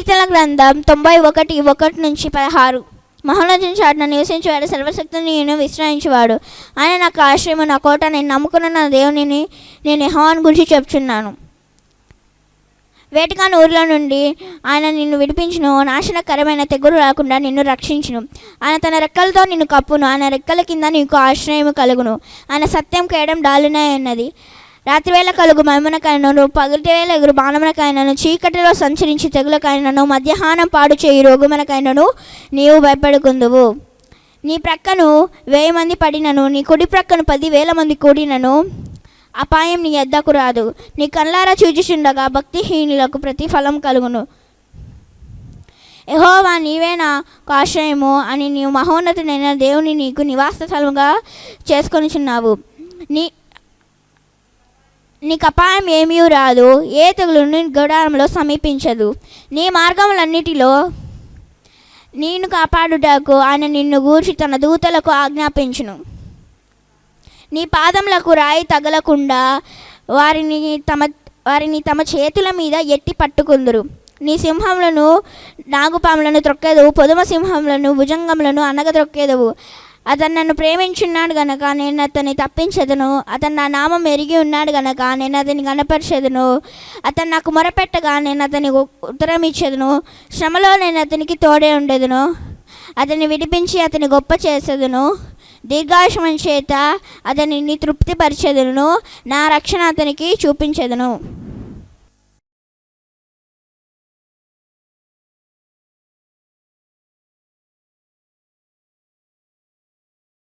కీర్తన గ్రంథం తొంభై ఒకటి ఒకటి నుంచి పదహారు. మహోన్నతం చాటున నివసించేవాడు సర్వశక్తిని నేను విశ్రయించేవాడు. ఆయన నాకు ఆశ్రయము నా కోట నేను నమ్ముకున్న నా దేవునిని నేను యెహోవాను గురించి చెప్తున్నాను వేటకాని ఊరిలో నుండి ఆయన నిన్ను విడిపించును. నాశనకరమైన తెగులు రాకుండా నిన్ను రక్షించును. ఆయన తన రెక్కలతో నిన్ను కప్పును. ఆయన రెక్కల కింద నీకు ఆశ్రయము కలుగును. ఆయన సత్యం కేయడం డాలునే ఉన్నది. రాత్రివేళ కలుగు మహిమనకైనను పగటివేళ ఎగురు బాణమునకైనను చీకటిలో సంచరించి తెగులకైనను మధ్యాహ్నం పాడు చేయి రోగుమనకైనను నీవు భయపడుకుందువు. నీ ప్రక్కను వెయ్యి మంది పడినను నీ కుడి ప్రక్కను పదివేల మంది కూడినను. అపాయం నీ ఎద్దకు రాదు. నీ కళ్ళారా చూచిచుండగా భక్తిహీనులకు ప్రతిఫలం కలుగును. యహోవా నీవే నాకు ఆశ్రయము అని నీవు మహోన్నతుడైన దేవుని నీకు నివాస స్థలముగా చేసుకొనిచున్నావు. నీ నీకు అపాయం ఏమీ రాదు. ఏ తెగులు నీ గుడారంలో సమీపించదు. నీ మార్గములన్నిటిలో నేను కాపాడుటకు ఆయన నిన్ను గూర్చి తన దూతలకు ఆజ్ఞాపించును. నీ పాదములకు రాయి తగలకుండా వారిని తమ వారిని తమ చేతుల మీద ఎట్టి పట్టుకుందురు. నీ సింహములను నాగుపాములను త్రొక్కేదవు పొదుమ సింహములను భుజంగములను అనగ త్రొక్కేదవు. అతను నన్ను ప్రేమించున్నాడు గనక నేను అతన్ని తప్పించదును. అతను నా నామం ఎరిగి ఉన్నాడు గనక నేను అతని కనపరిచెదను. అతను నాకు మొరపెట్టగా నేను అతనికి ఉత్తరం ఇచ్చేదను. శ్రమలో నేను అతనికి తోడే ఉండేదను. అతన్ని విడిపించి అతని గొప్ప చేసేదను. దీర్ఘాయుషమం చేత అతనిని తృప్తిపరిచేదను. నా రక్షణ అతనికి చూపించేదను.